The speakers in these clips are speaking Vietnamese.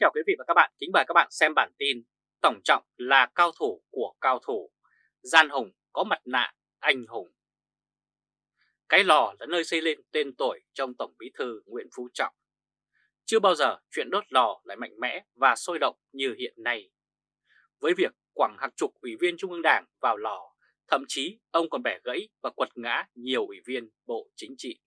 chào quý vị và các bạn, kính mời các bạn xem bản tin Tổng Trọng là cao thủ của cao thủ, gian hùng có mặt nạ anh hùng. Cái lò là nơi xây lên tên tuổi trong Tổng Bí Thư Nguyễn Phú Trọng. Chưa bao giờ chuyện đốt lò lại mạnh mẽ và sôi động như hiện nay. Với việc quẳng hàng chục ủy viên Trung ương Đảng vào lò, thậm chí ông còn bẻ gãy và quật ngã nhiều ủy viên Bộ Chính trị.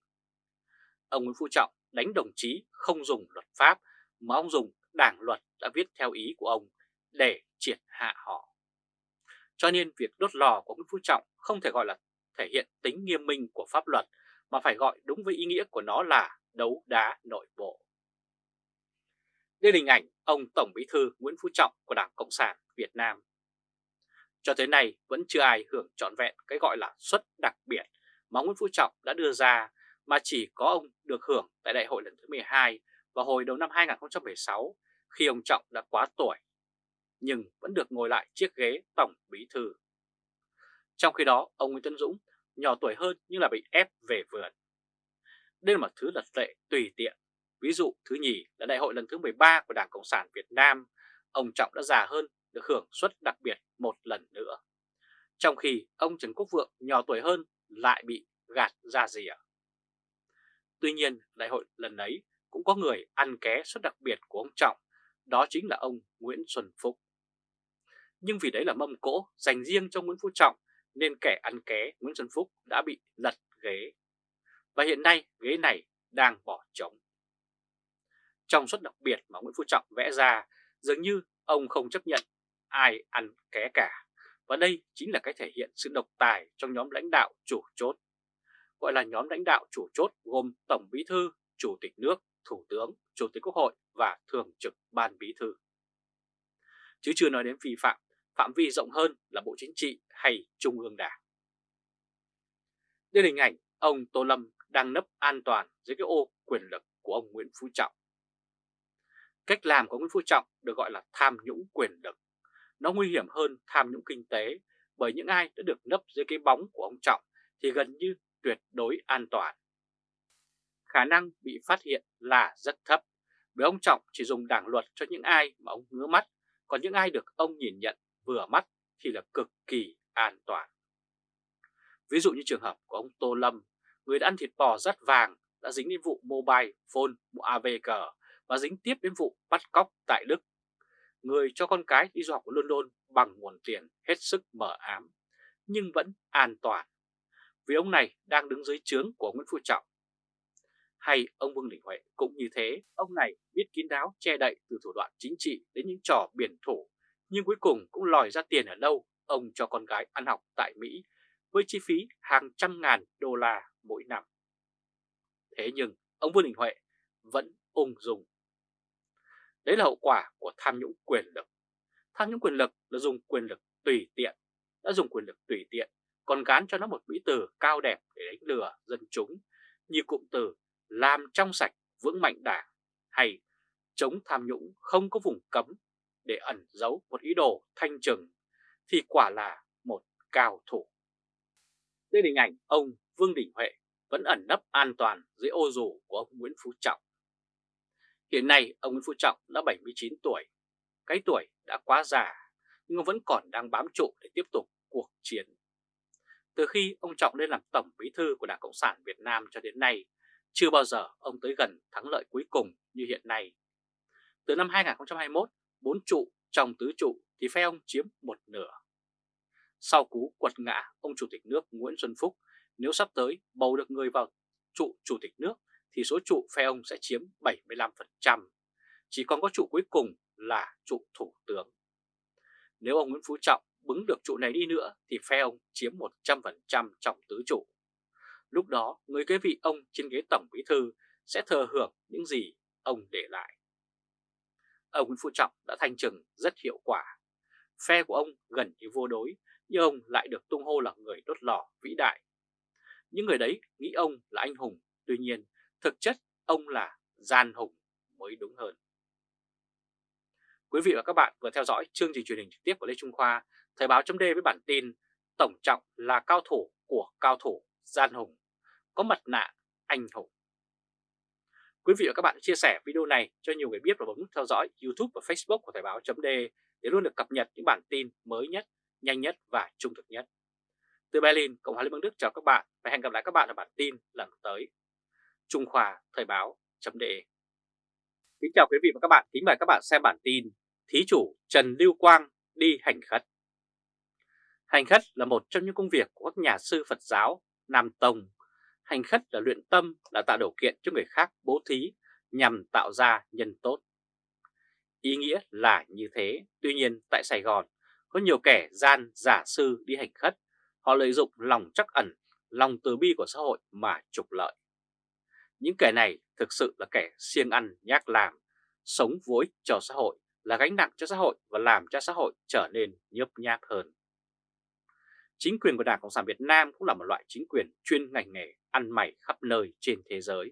Ông Nguyễn Phú Trọng đánh đồng chí không dùng luật pháp mà ông dùng đảng luật đã viết theo ý của ông để triệt hạ họ. Cho nên việc đốt lò của Nguyễn Phú Trọng không thể gọi là thể hiện tính nghiêm minh của pháp luật, mà phải gọi đúng với ý nghĩa của nó là đấu đá nội bộ. Đây là hình ảnh ông Tổng Bí thư Nguyễn Phú Trọng của Đảng Cộng sản Việt Nam. Cho tới nay vẫn chưa ai hưởng trọn vẹn cái gọi là suất đặc biệt mà Nguyễn Phú Trọng đã đưa ra, mà chỉ có ông được hưởng tại đại hội lần thứ 12 vào hồi đầu năm 2016 khi ông Trọng đã quá tuổi, nhưng vẫn được ngồi lại chiếc ghế Tổng Bí Thư. Trong khi đó, ông Nguyễn Tân Dũng nhỏ tuổi hơn nhưng là bị ép về vườn. Đây là một thứ lật lệ tùy tiện. Ví dụ thứ nhì là đại hội lần thứ 13 của Đảng Cộng sản Việt Nam, ông Trọng đã già hơn được hưởng suất đặc biệt một lần nữa. Trong khi ông Trần Quốc Vượng nhỏ tuổi hơn lại bị gạt ra rìa. Tuy nhiên, đại hội lần ấy cũng có người ăn ké suất đặc biệt của ông Trọng, đó chính là ông Nguyễn Xuân Phúc. Nhưng vì đấy là mâm cỗ dành riêng cho Nguyễn Phú Trọng nên kẻ ăn ké Nguyễn Xuân Phúc đã bị lật ghế. Và hiện nay ghế này đang bỏ trống. Trong suất đặc biệt mà Nguyễn Phú Trọng vẽ ra, dường như ông không chấp nhận ai ăn ké cả. Và đây chính là cái thể hiện sự độc tài trong nhóm lãnh đạo chủ chốt. Gọi là nhóm lãnh đạo chủ chốt gồm Tổng Bí Thư, Chủ tịch nước, Thủ tướng, Chủ tịch Quốc hội và Thường trực Ban Bí Thư. Chứ chưa nói đến vi phạm, phạm vi rộng hơn là Bộ Chính trị hay Trung ương Đảng. Đây là hình ảnh ông Tô Lâm đang nấp an toàn dưới cái ô quyền lực của ông Nguyễn Phú Trọng. Cách làm của Nguyễn Phú Trọng được gọi là tham nhũng quyền lực. Nó nguy hiểm hơn tham nhũng kinh tế bởi những ai đã được nấp dưới cái bóng của ông Trọng thì gần như tuyệt đối an toàn khả năng bị phát hiện là rất thấp, bởi ông Trọng chỉ dùng đảng luật cho những ai mà ông ngứa mắt, còn những ai được ông nhìn nhận vừa mắt thì là cực kỳ an toàn. Ví dụ như trường hợp của ông Tô Lâm, người đã ăn thịt bò rất vàng đã dính đến vụ mobile phone AVG và dính tiếp đến vụ bắt cóc tại Đức. Người cho con cái đi du học ở London bằng nguồn tiền hết sức mở ám, nhưng vẫn an toàn. Vì ông này đang đứng dưới trướng của Nguyễn Phú Trọng hay ông Vương Đình Huệ cũng như thế, ông này biết kín đáo che đậy từ thủ đoạn chính trị đến những trò biển thủ, nhưng cuối cùng cũng lòi ra tiền ở đâu ông cho con gái ăn học tại Mỹ với chi phí hàng trăm ngàn đô la mỗi năm. Thế nhưng ông Vương Đình Huệ vẫn ung dung. Đấy là hậu quả của tham nhũng quyền lực. Tham nhũng quyền lực là dùng quyền lực tùy tiện, đã dùng quyền lực tùy tiện, còn gán cho nó một mỹ từ cao đẹp để đánh lừa dân chúng, như cụm từ làm trong sạch vững mạnh đảng hay chống tham nhũng không có vùng cấm để ẩn giấu một ý đồ thanh trừng thì quả là một cao thủ. Đây là hình ảnh ông Vương Đình Huệ vẫn ẩn nấp an toàn dưới ô dù của ông Nguyễn Phú Trọng. Hiện nay ông Nguyễn Phú Trọng đã 79 tuổi, cái tuổi đã quá già nhưng ông vẫn còn đang bám trụ để tiếp tục cuộc chiến. Từ khi ông Trọng lên làm Tổng Bí Thư của Đảng Cộng sản Việt Nam cho đến nay, chưa bao giờ ông tới gần thắng lợi cuối cùng như hiện nay. Từ năm 2021, bốn trụ trong tứ trụ thì phe ông chiếm một nửa. Sau cú quật ngã ông Chủ tịch nước Nguyễn Xuân Phúc, nếu sắp tới bầu được người vào trụ Chủ tịch nước thì số trụ phe ông sẽ chiếm 75%. Chỉ còn có trụ cuối cùng là trụ Thủ tướng. Nếu ông Nguyễn Phú Trọng bứng được trụ này đi nữa thì phe ông chiếm 100% trong tứ trụ. Lúc đó người kế vị ông trên ghế Tổng Bí Thư sẽ thừa hưởng những gì ông để lại. Ông Nguyễn Phú Trọng đã thanh trừng rất hiệu quả. Phe của ông gần như vô đối, nhưng ông lại được tung hô là người đốt lò vĩ đại. Những người đấy nghĩ ông là anh hùng, tuy nhiên thực chất ông là gian hùng mới đúng hơn. Quý vị và các bạn vừa theo dõi chương trình truyền hình trực tiếp của Lê Trung Khoa, Thời báo chấm với bản tin Tổng Trọng là cao thủ của cao thủ gian hùng có mặt nạ anh hùng. Quý vị và các bạn chia sẻ video này cho nhiều người biết và bấm nút theo dõi YouTube và Facebook của Thời báo .de để luôn được cập nhật những bản tin mới nhất, nhanh nhất và trung thực nhất. Từ Berlin, Cộng hòa Liên bang Đức chào các bạn và hẹn gặp lại các bạn ở bản tin lần tới. Trung Khoa Thời báo .de Kính chào quý vị và các bạn, kính mời các bạn xem bản tin Thí chủ Trần Lưu Quang đi hành khất. Hành khất là một trong những công việc của các nhà sư Phật giáo Nam Tông Hành khất là luyện tâm, là tạo điều kiện cho người khác bố thí nhằm tạo ra nhân tốt. Ý nghĩa là như thế, tuy nhiên tại Sài Gòn có nhiều kẻ gian giả sư đi hành khất, họ lợi dụng lòng chắc ẩn, lòng từ bi của xã hội mà trục lợi. Những kẻ này thực sự là kẻ siêng ăn nhác làm, sống vối cho xã hội, là gánh nặng cho xã hội và làm cho xã hội trở nên nhấp nháp hơn. Chính quyền của Đảng Cộng sản Việt Nam cũng là một loại chính quyền chuyên ngành nghề ăn mày khắp nơi trên thế giới.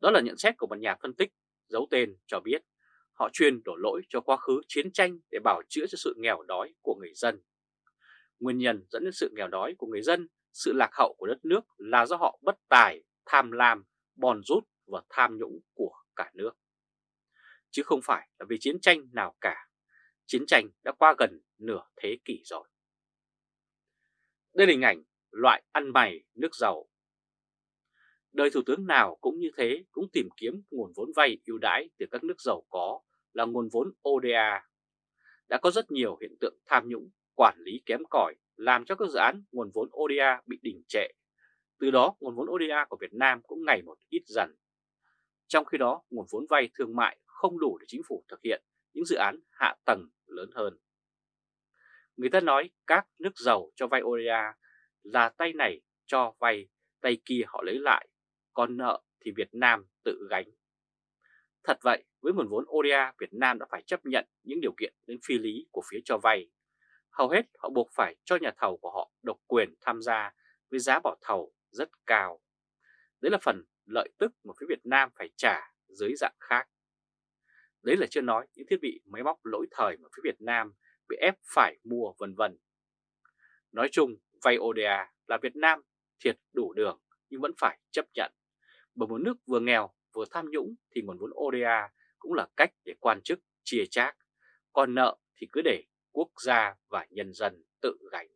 Đó là nhận xét của một nhà phân tích giấu tên cho biết họ chuyên đổ lỗi cho quá khứ chiến tranh để bảo chữa cho sự nghèo đói của người dân. Nguyên nhân dẫn đến sự nghèo đói của người dân, sự lạc hậu của đất nước là do họ bất tài, tham lam, bòn rút và tham nhũng của cả nước. Chứ không phải là vì chiến tranh nào cả. Chiến tranh đã qua gần nửa thế kỷ rồi. Đây là hình ảnh loại ăn mày nước giàu. Đời thủ tướng nào cũng như thế, cũng tìm kiếm nguồn vốn vay ưu đãi từ các nước giàu có là nguồn vốn ODA. Đã có rất nhiều hiện tượng tham nhũng, quản lý kém cỏi làm cho các dự án nguồn vốn ODA bị đình trệ. Từ đó nguồn vốn ODA của Việt Nam cũng ngày một ít dần. Trong khi đó nguồn vốn vay thương mại không đủ để chính phủ thực hiện những dự án hạ tầng lớn hơn. Người ta nói các nước giàu cho vay ODA là tay này cho vay, tay kia họ lấy lại, còn nợ thì Việt Nam tự gánh. Thật vậy, với nguồn vốn ODA, Việt Nam đã phải chấp nhận những điều kiện đến phi lý của phía cho vay. Hầu hết họ buộc phải cho nhà thầu của họ độc quyền tham gia với giá bỏ thầu rất cao. Đấy là phần lợi tức mà phía Việt Nam phải trả dưới dạng khác. Đấy là chưa nói những thiết bị máy móc lỗi thời mà phía Việt Nam bị ép phải mua vân vân. Nói chung, vay ODA là Việt Nam thiệt đủ đường nhưng vẫn phải chấp nhận. Bởi một nước vừa nghèo vừa tham nhũng thì nguồn vốn ODA cũng là cách để quan chức chia chác, còn nợ thì cứ để quốc gia và nhân dân tự gánh.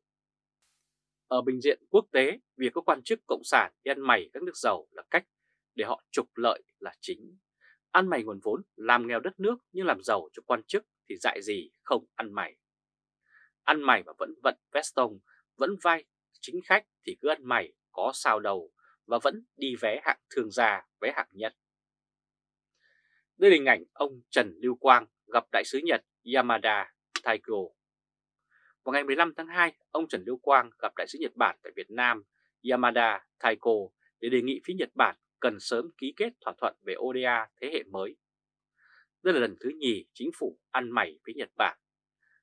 Ở bình diện quốc tế, việc các quan chức cộng sản đi ăn mày các nước giàu là cách để họ trục lợi là chính. Ăn mày nguồn vốn làm nghèo đất nước nhưng làm giàu cho quan chức thì dại gì không ăn mày ăn mày mà vẫn vận veston, vẫn vai chính khách thì cứ ăn mày có sao đầu và vẫn đi vé hạng thương gia, vé hạng nhất. Đây là hình ảnh ông Trần Lưu Quang gặp đại sứ Nhật Yamada Taiko. Vào ngày 15 tháng 2, ông Trần Lưu Quang gặp đại sứ Nhật Bản tại Việt Nam Yamada Taiko để đề nghị phía Nhật Bản cần sớm ký kết thỏa thuận về ODA thế hệ mới. Đây là lần thứ nhì chính phủ ăn mày với Nhật Bản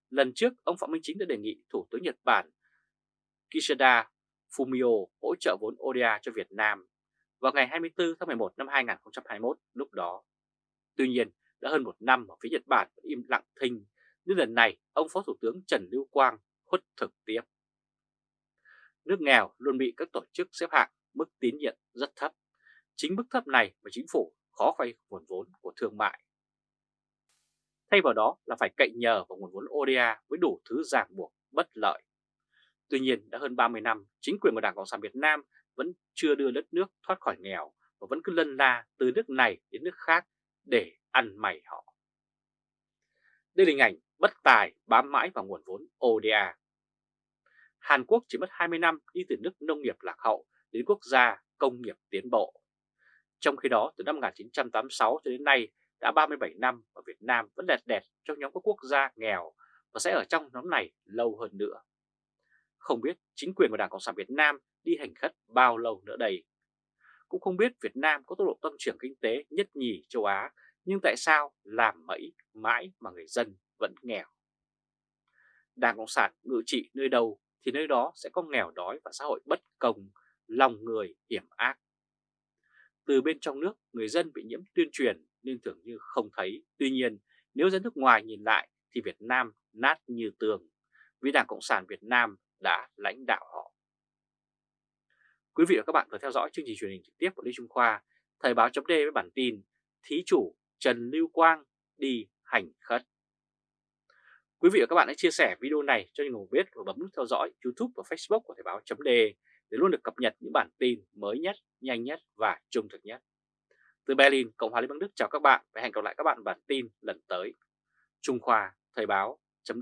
Lần trước, ông Phạm Minh Chính đã đề nghị Thủ tướng Nhật Bản Kishida Fumio hỗ trợ vốn ODA cho Việt Nam vào ngày 24 tháng 11 năm 2021 lúc đó. Tuy nhiên, đã hơn một năm mà phía Nhật Bản vẫn im lặng thinh, nên lần này ông Phó Thủ tướng Trần Lưu Quang khuất thực tiếp. Nước nghèo luôn bị các tổ chức xếp hạng mức tín nhiệm rất thấp. Chính mức thấp này mà chính phủ khó vay nguồn vốn của thương mại Thay vào đó là phải cậy nhờ vào nguồn vốn ODA với đủ thứ ràng buộc bất lợi. Tuy nhiên đã hơn 30 năm, chính quyền của Đảng Cộng sản Việt Nam vẫn chưa đưa đất nước thoát khỏi nghèo và vẫn cứ lân la từ nước này đến nước khác để ăn mày họ. Đây là hình ảnh bất tài bám mãi vào nguồn vốn ODA. Hàn Quốc chỉ mất 20 năm đi từ nước nông nghiệp lạc hậu đến quốc gia công nghiệp tiến bộ. Trong khi đó, từ năm 1986 cho đến nay, đã 37 năm và Việt Nam vẫn đẹp đẹp trong nhóm các quốc gia nghèo và sẽ ở trong nhóm này lâu hơn nữa. Không biết chính quyền của Đảng Cộng sản Việt Nam đi hành khất bao lâu nữa đây. Cũng không biết Việt Nam có tốc độ tăng trưởng kinh tế nhất nhì châu Á, nhưng tại sao làm mẫy mãi mà người dân vẫn nghèo. Đảng Cộng sản ngự trị nơi đâu thì nơi đó sẽ có nghèo đói và xã hội bất công, lòng người hiểm ác. Từ bên trong nước, người dân bị nhiễm tuyên truyền nên tưởng như không thấy. Tuy nhiên, nếu dân nước ngoài nhìn lại thì Việt Nam nát như tường, vì Đảng Cộng sản Việt Nam đã lãnh đạo họ. Quý vị và các bạn vừa theo dõi chương trình truyền hình trực tiếp của Lê Trung Khoa, Thời báo chấm với bản tin Thí chủ Trần Lưu Quang đi hành khất. Quý vị và các bạn hãy chia sẻ video này cho những người biết và bấm nút theo dõi YouTube và Facebook của Thời báo chấm để luôn được cập nhật những bản tin mới nhất, nhanh nhất và trung thực nhất. Từ Berlin, Cộng hòa Liên bang Đức chào các bạn và hẹn gặp lại các bạn bản tin lần tới. Trung Khoa Thời báo chấm